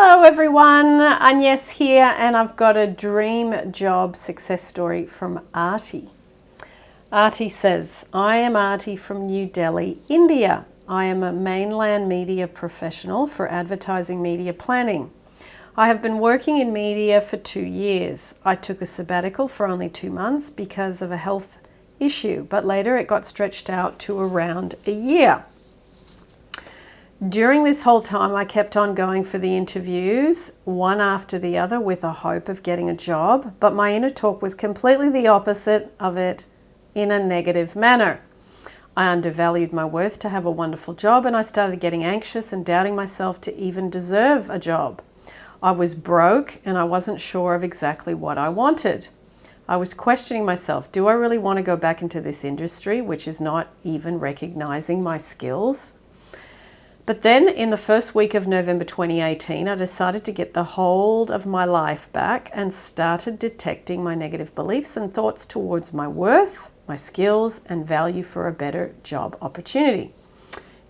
Hello everyone, Agnes here and I've got a dream job success story from Artie. Artie says, I am Artie from New Delhi, India. I am a mainland media professional for advertising media planning. I have been working in media for two years. I took a sabbatical for only two months because of a health issue, but later it got stretched out to around a year. During this whole time, I kept on going for the interviews, one after the other, with a hope of getting a job, but my inner talk was completely the opposite of it in a negative manner. I undervalued my worth to have a wonderful job, and I started getting anxious and doubting myself to even deserve a job. I was broke and I wasn't sure of exactly what I wanted. I was questioning myself, do I really want to go back into this industry, which is not even recognizing my skills? But then in the first week of November 2018, I decided to get the hold of my life back and started detecting my negative beliefs and thoughts towards my worth, my skills, and value for a better job opportunity.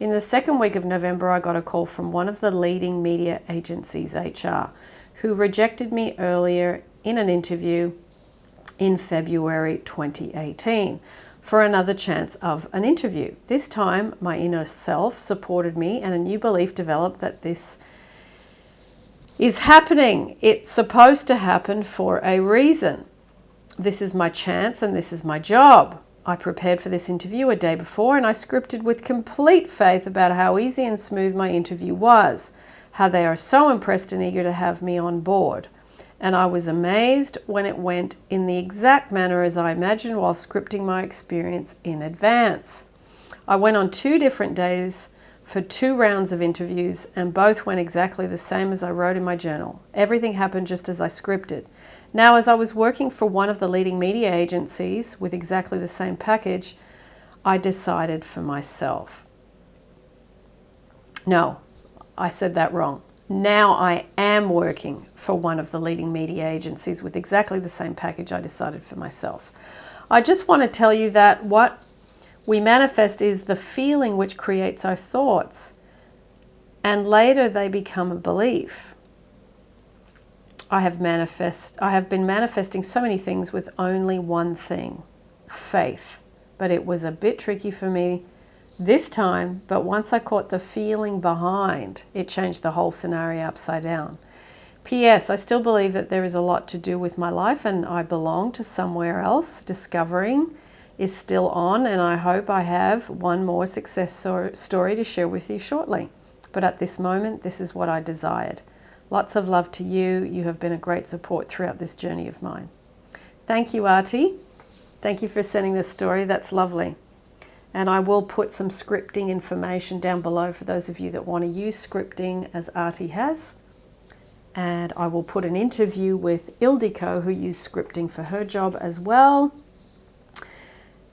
In the second week of November, I got a call from one of the leading media agencies, HR, who rejected me earlier in an interview in February 2018 for another chance of an interview. This time, my inner self supported me and a new belief developed that this is happening. It's supposed to happen for a reason. This is my chance and this is my job. I prepared for this interview a day before and I scripted with complete faith about how easy and smooth my interview was, how they are so impressed and eager to have me on board and I was amazed when it went in the exact manner as I imagined while scripting my experience in advance. I went on two different days for two rounds of interviews and both went exactly the same as I wrote in my journal. Everything happened just as I scripted. Now, as I was working for one of the leading media agencies with exactly the same package, I decided for myself. No, I said that wrong. Now I am working for one of the leading media agencies with exactly the same package I decided for myself. I just want to tell you that what we manifest is the feeling which creates our thoughts and later they become a belief. I have manifest I have been manifesting so many things with only one thing, faith. But it was a bit tricky for me this time, but once I caught the feeling behind, it changed the whole scenario upside down. P.S. I still believe that there is a lot to do with my life and I belong to somewhere else. Discovering is still on and I hope I have one more success story to share with you shortly. But at this moment, this is what I desired. Lots of love to you. You have been a great support throughout this journey of mine. Thank you, Artie. Thank you for sending this story. That's lovely. And I will put some scripting information down below for those of you that want to use scripting as Artie has. And I will put an interview with Ildiko who used scripting for her job as well.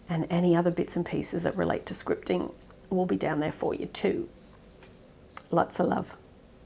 And any other bits and pieces that relate to scripting will be down there for you too. Lots of love.